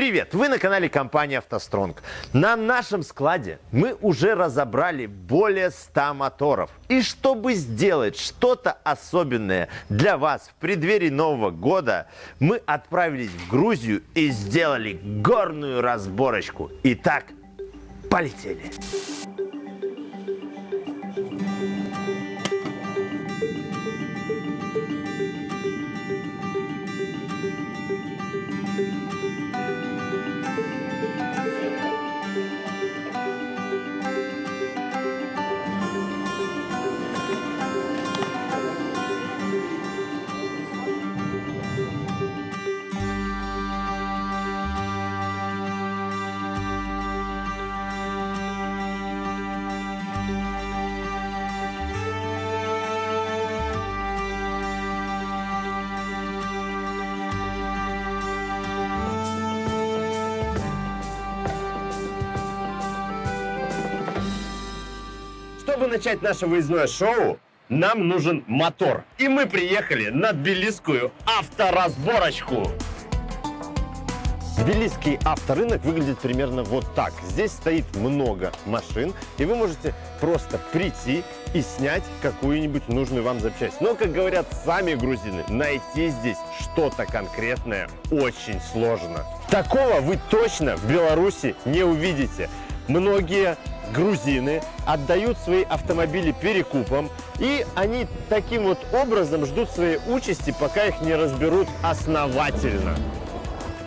Привет! Вы на канале компании «АвтоСтронг». На нашем складе мы уже разобрали более 100 моторов. И чтобы сделать что-то особенное для вас в преддверии Нового года, мы отправились в Грузию и сделали горную разборочку. Итак, полетели! Чтобы начать наше выездное шоу, нам нужен мотор. И мы приехали на тбилисскую авторазборочку. Тбилисский авторынок выглядит примерно вот так. Здесь стоит много машин, и вы можете просто прийти и снять какую-нибудь нужную вам запчасть. Но, как говорят сами грузины, найти здесь что-то конкретное очень сложно. Такого вы точно в Беларуси не увидите. Многие грузины отдают свои автомобили перекупом, и они таким вот образом ждут своей участи, пока их не разберут основательно.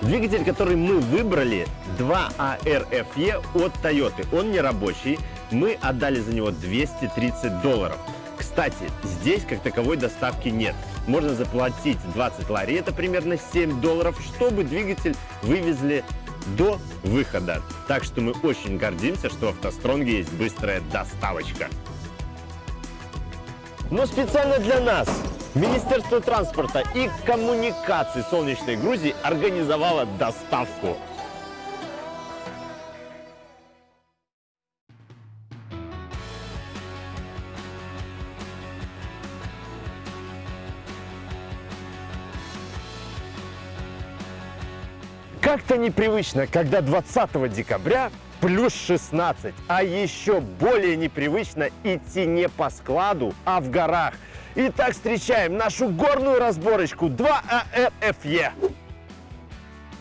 Двигатель, который мы выбрали, 2ARFE от Toyota. Он не рабочий, мы отдали за него 230 долларов. Кстати, здесь как таковой доставки нет. Можно заплатить 20 лари, это примерно 7 долларов, чтобы двигатель вывезли до выхода. Так что мы очень гордимся, что в автостронге есть быстрая доставочка. Но специально для нас Министерство транспорта и коммуникаций Солнечной Грузии организовало доставку. Как-то непривычно, когда 20 декабря плюс 16, а еще более непривычно идти не по складу, а в горах. Итак, встречаем нашу горную разборочку 2ARFE.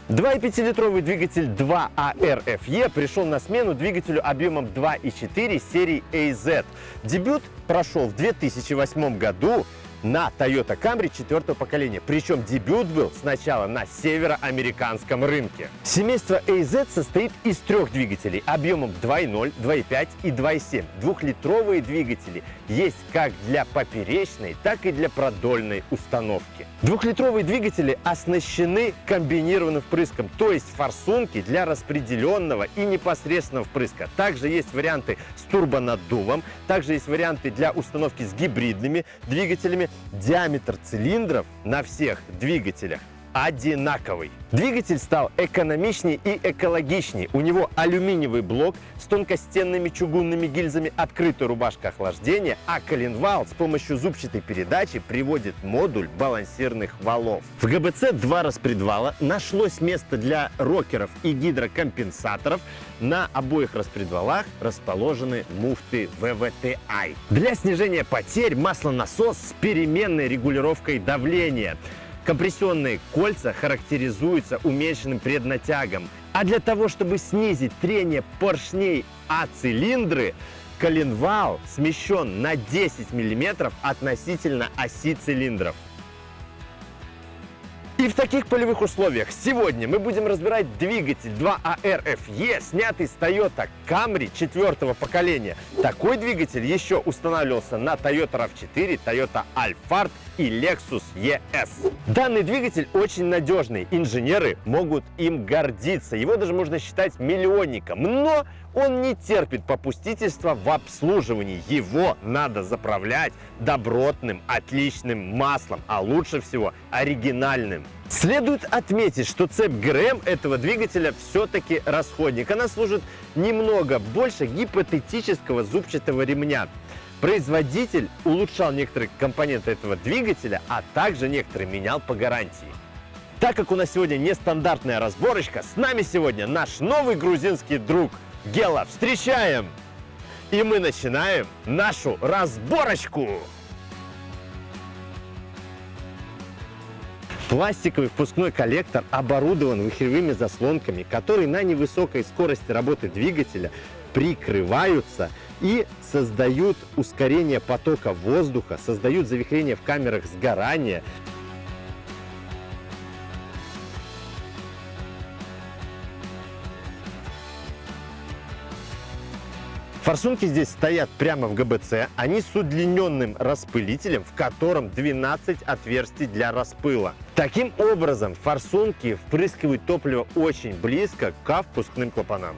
2,5-литровый двигатель 2ARFE пришел на смену двигателю объемом 2,4 серии AZ. Дебют прошел в 2008 году на Toyota Camry четвертого поколения. Причем дебют был сначала на североамериканском рынке. Семейство AZ состоит из трех двигателей объемом 2.0, 2.5 и 2.7. Двухлитровые двигатели есть как для поперечной, так и для продольной установки. Двухлитровые двигатели оснащены комбинированным впрыском, то есть форсунки для распределенного и непосредственного впрыска. Также есть варианты с турбонаддувом, также есть варианты для установки с гибридными двигателями, диаметр цилиндров на всех двигателях одинаковый. Двигатель стал экономичнее и экологичнее. У него алюминиевый блок с тонкостенными чугунными гильзами, открытая рубашка охлаждения, а коленвал с помощью зубчатой передачи приводит модуль балансирных валов. В ГБЦ два распредвала, нашлось место для рокеров и гидрокомпенсаторов. На обоих распредвалах расположены муфты VVT-I. Для снижения потерь маслонасос с переменной регулировкой давления. Компрессионные кольца характеризуются уменьшенным преднатягом. А для того, чтобы снизить трение поршней о цилиндры, коленвал смещен на 10 мм относительно оси цилиндров. И в таких полевых условиях сегодня мы будем разбирать двигатель 2ARFE, снятый с Toyota Camry четвертого поколения. Такой двигатель еще устанавливался на Toyota RAV4, Toyota Alphard и Lexus ES. Данный двигатель очень надежный, инженеры могут им гордиться, его даже можно считать миллионником, но он не терпит попустительства в обслуживании. Его надо заправлять добротным, отличным маслом, а лучше всего оригинальным. Следует отметить, что цепь ГРМ этого двигателя все-таки расходник. Она служит немного больше гипотетического зубчатого ремня. Производитель улучшал некоторые компоненты этого двигателя, а также некоторые менял по гарантии. Так как у нас сегодня нестандартная разборочка, с нами сегодня наш новый грузинский друг Гела. Встречаем! И мы начинаем нашу разборочку! Пластиковый впускной коллектор оборудован вихревыми заслонками, которые на невысокой скорости работы двигателя прикрываются и создают ускорение потока воздуха, создают завихрение в камерах сгорания. Форсунки здесь стоят прямо в ГБЦ. Они с удлиненным распылителем, в котором 12 отверстий для распыла. Таким образом, форсунки впрыскивают топливо очень близко к впускным клапанам.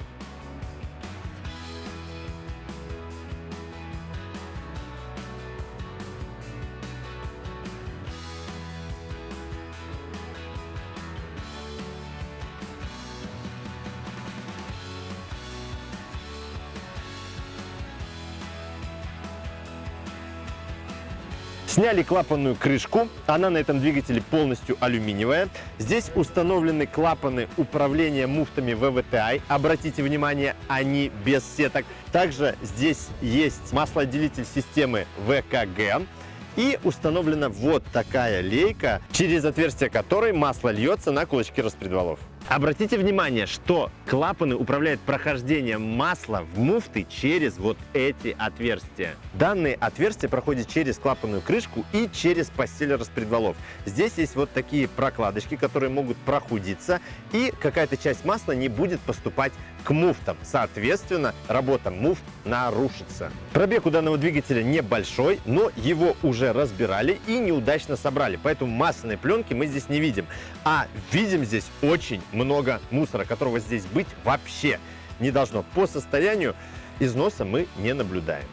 Сняли клапанную крышку, она на этом двигателе полностью алюминиевая. Здесь установлены клапаны управления муфтами VVTi. Обратите внимание, они без сеток. Также здесь есть маслоотделитель системы ВКГ. И установлена вот такая лейка, через отверстие которой масло льется на кулачки распредвалов. Обратите внимание, что клапаны управляют прохождением масла в муфты через вот эти отверстия. Данные отверстия проходят через клапанную крышку и через постель распредвалов. Здесь есть вот такие прокладочки, которые могут прохудиться, и какая-то часть масла не будет поступать к муфтам. Соответственно, работа муфт нарушится. Пробег у данного двигателя небольшой, но его уже разбирали и неудачно собрали, поэтому масляной пленки мы здесь не видим. А видим здесь очень много мусора, которого здесь быть вообще не должно. По состоянию износа мы не наблюдаем.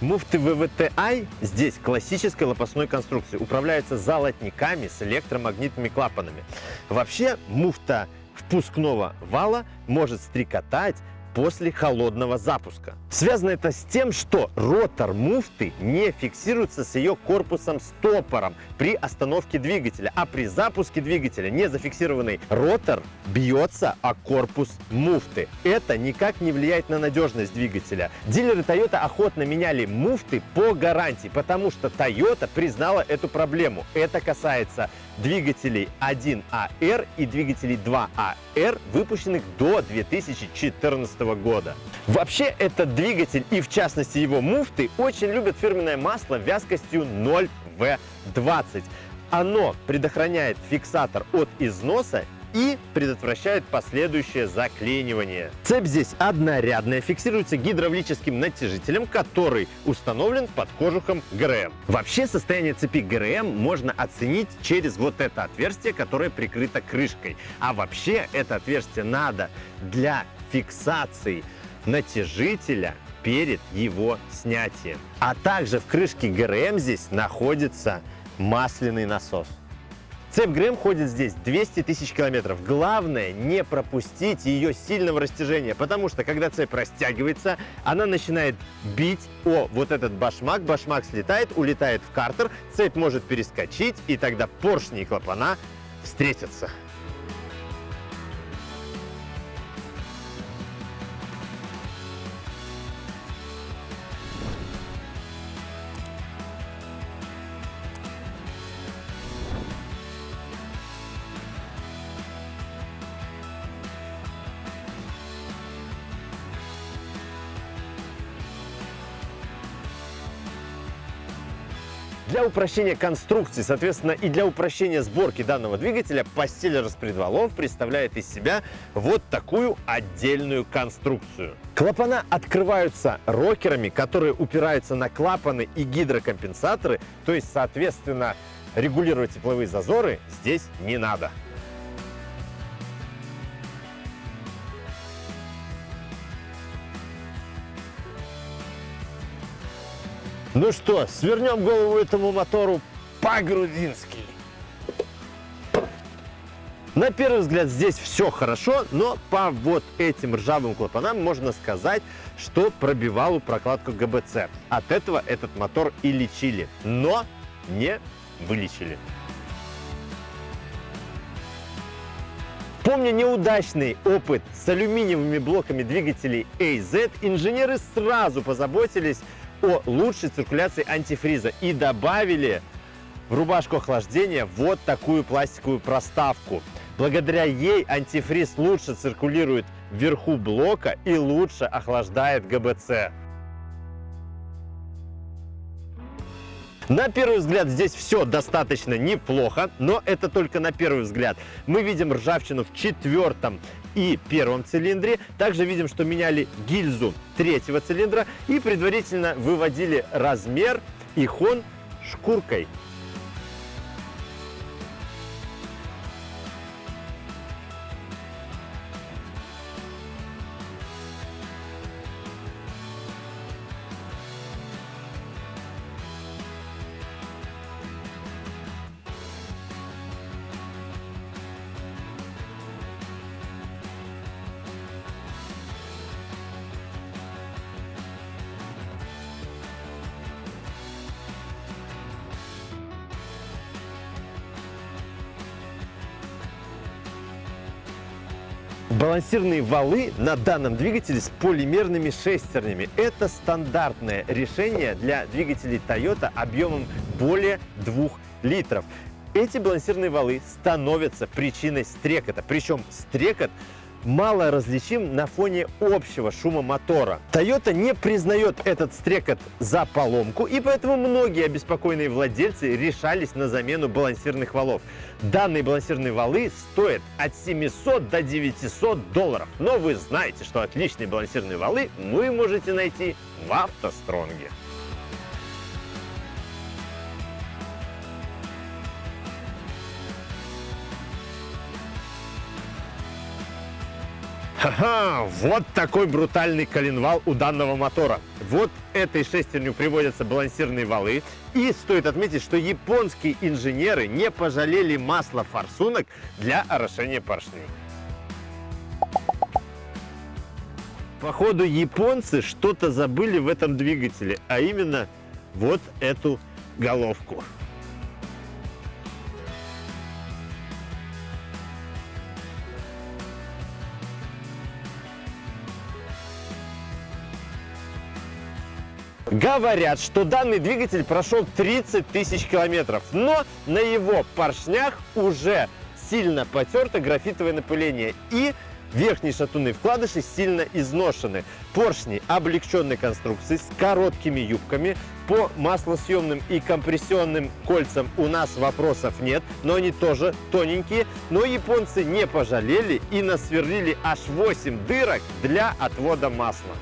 Муфты ВВТ-I здесь классической лопастной конструкции. Управляются золотниками с электромагнитными клапанами. Вообще муфта впускного вала может стрекотать после холодного запуска. Связано это с тем, что ротор муфты не фиксируется с ее корпусом стопором при остановке двигателя, а при запуске двигателя незафиксированный ротор бьется о корпус муфты. Это никак не влияет на надежность двигателя. Дилеры Toyota охотно меняли муфты по гарантии, потому что Toyota признала эту проблему. Это касается двигателей 1AR и двигателей 2AR, выпущенных до 2014 года. Вообще этот двигатель и в частности его муфты очень любят фирменное масло вязкостью 0V20. Оно предохраняет фиксатор от износа и предотвращает последующее заклинивание. Цепь здесь однорядная, фиксируется гидравлическим натяжителем, который установлен под кожухом ГРМ. Вообще состояние цепи ГРМ можно оценить через вот это отверстие, которое прикрыто крышкой. А вообще это отверстие надо для фиксации натяжителя перед его снятием. А также в крышке ГРМ здесь находится масляный насос. Цепь ГРМ ходит здесь 200 тысяч километров. Главное не пропустить ее сильного растяжения, потому что когда цепь растягивается, она начинает бить о вот этот башмак, башмак слетает, улетает в картер, цепь может перескочить, и тогда поршни и клапана встретятся. Для упрощения конструкции, соответственно, и для упрощения сборки данного двигателя постель распредвалов представляет из себя вот такую отдельную конструкцию. Клапана открываются рокерами, которые упираются на клапаны и гидрокомпенсаторы, то есть, соответственно, регулировать тепловые зазоры здесь не надо. Ну что, свернем голову этому мотору по-грузински. На первый взгляд здесь все хорошо, но по вот этим ржавым клапанам можно сказать, что пробивал прокладку ГБЦ. От этого этот мотор и лечили, но не вылечили. Помня неудачный опыт с алюминиевыми блоками двигателей AZ, инженеры сразу позаботились о лучшей циркуляции антифриза и добавили в рубашку охлаждения вот такую пластиковую проставку. Благодаря ей антифриз лучше циркулирует вверху блока и лучше охлаждает ГБЦ. На первый взгляд здесь все достаточно неплохо, но это только на первый взгляд. Мы видим ржавчину в четвертом и первом цилиндре. Также видим, что меняли гильзу третьего цилиндра и предварительно выводили размер и хон шкуркой. Балансирные валы на данном двигателе с полимерными шестернями. Это стандартное решение для двигателей Toyota объемом более 2 литров. Эти балансирные валы становятся причиной стрекота. Причем стрекот мало различим на фоне общего шума мотора. Toyota не признает этот стрекот за поломку, и поэтому многие обеспокоенные владельцы решались на замену балансирных валов. Данные балансирные валы стоят от 700 до 900 долларов. Но вы знаете, что отличные балансирные валы вы можете найти в автостронге. Ха-ха! Вот такой брутальный коленвал у данного мотора. Вот этой шестерню приводятся балансирные валы. И стоит отметить, что японские инженеры не пожалели масла форсунок для орошения поршней. Походу японцы что-то забыли в этом двигателе, а именно вот эту головку. Говорят, что данный двигатель прошел 30 тысяч километров, но на его поршнях уже сильно потерто графитовое напыление и верхние шатунные вкладыши сильно изношены. Поршни облегченной конструкции с короткими юбками. По маслосъемным и компрессионным кольцам у нас вопросов нет, но они тоже тоненькие. Но японцы не пожалели и насверлили аж 8 дырок для отвода масла.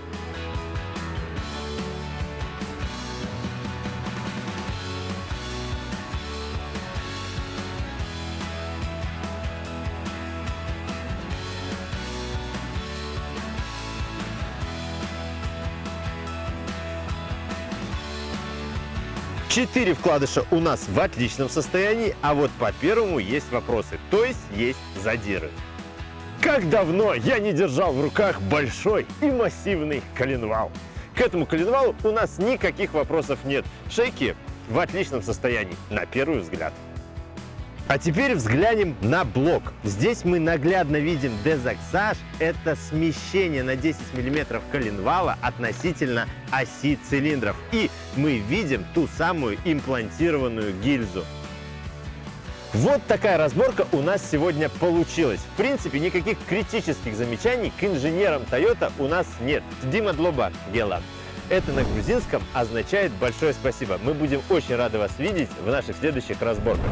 Четыре вкладыша у нас в отличном состоянии, а вот по первому есть вопросы, то есть есть задиры. Как давно я не держал в руках большой и массивный коленвал. К этому коленвалу у нас никаких вопросов нет. Шейки в отличном состоянии, на первый взгляд. А теперь взглянем на блок. Здесь мы наглядно видим дезаксаж. Это смещение на 10 мм коленвала относительно оси цилиндров. И мы видим ту самую имплантированную гильзу. Вот такая разборка у нас сегодня получилась. В принципе, никаких критических замечаний к инженерам Toyota у нас нет. Дима Длоба Гела. Это на грузинском означает большое спасибо. Мы будем очень рады вас видеть в наших следующих разборках.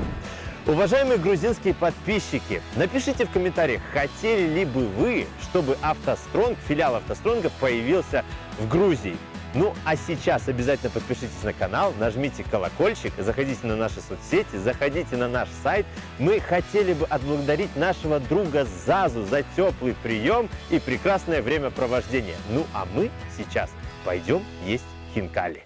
Уважаемые грузинские подписчики, напишите в комментариях, хотели ли бы вы, чтобы автостронг, филиал автостронга появился в Грузии. Ну а сейчас обязательно подпишитесь на канал, нажмите колокольчик, заходите на наши соцсети, заходите на наш сайт. Мы хотели бы отблагодарить нашего друга Зазу за теплый прием и прекрасное времяпровождение. Ну а мы сейчас пойдем есть хинкали.